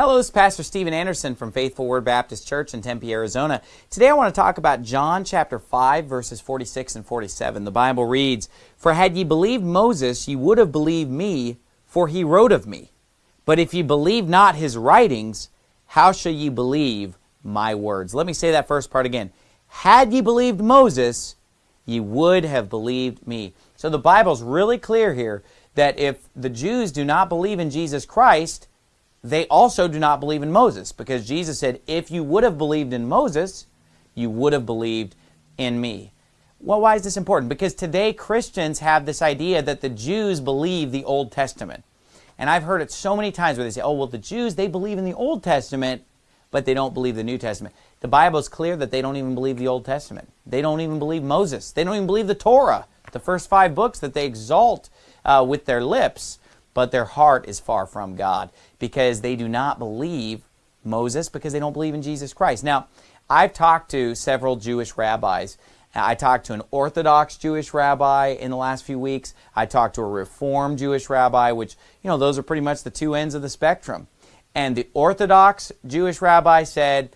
Hello, this is Pastor Steven Anderson from Faithful Word Baptist Church in Tempe, Arizona. Today I want to talk about John chapter 5, verses 46 and 47. The Bible reads, For had ye believed Moses, ye would have believed me, for he wrote of me. But if ye believe not his writings, how shall ye believe my words? Let me say that first part again. Had ye believed Moses, ye would have believed me. So the Bible's really clear here that if the Jews do not believe in Jesus Christ, they also do not believe in Moses because Jesus said, if you would have believed in Moses, you would have believed in me. Well, why is this important? Because today Christians have this idea that the Jews believe the Old Testament. And I've heard it so many times where they say, oh, well, the Jews, they believe in the Old Testament, but they don't believe the New Testament. The Bible is clear that they don't even believe the Old Testament. They don't even believe Moses. They don't even believe the Torah, the first five books that they exalt uh, with their lips but their heart is far from God because they do not believe Moses because they don't believe in Jesus Christ. Now, I've talked to several Jewish rabbis. I talked to an Orthodox Jewish rabbi in the last few weeks. I talked to a Reformed Jewish rabbi, which, you know, those are pretty much the two ends of the spectrum. And the Orthodox Jewish rabbi said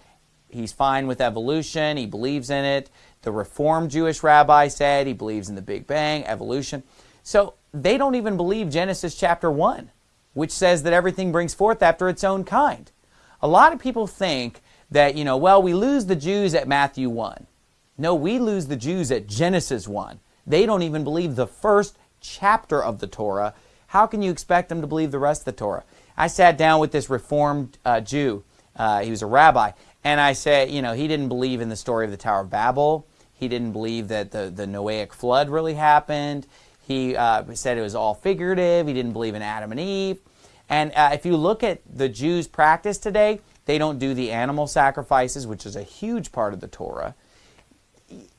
he's fine with evolution, he believes in it. The Reformed Jewish rabbi said he believes in the Big Bang, evolution. So they don't even believe Genesis chapter 1, which says that everything brings forth after its own kind. A lot of people think that, you know, well, we lose the Jews at Matthew 1. No, we lose the Jews at Genesis 1. They don't even believe the first chapter of the Torah. How can you expect them to believe the rest of the Torah? I sat down with this Reformed uh, Jew. Uh, he was a rabbi. And I said, you know, he didn't believe in the story of the Tower of Babel. He didn't believe that the, the Noahic flood really happened. He uh, said it was all figurative. He didn't believe in Adam and Eve. And uh, if you look at the Jews' practice today, they don't do the animal sacrifices, which is a huge part of the Torah.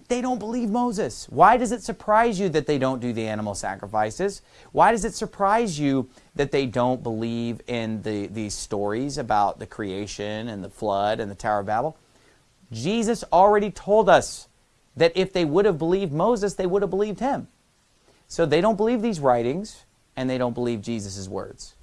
They don't believe Moses. Why does it surprise you that they don't do the animal sacrifices? Why does it surprise you that they don't believe in the, these stories about the creation and the flood and the Tower of Babel? Jesus already told us that if they would have believed Moses, they would have believed him. So they don't believe these writings, and they don't believe Jesus' words.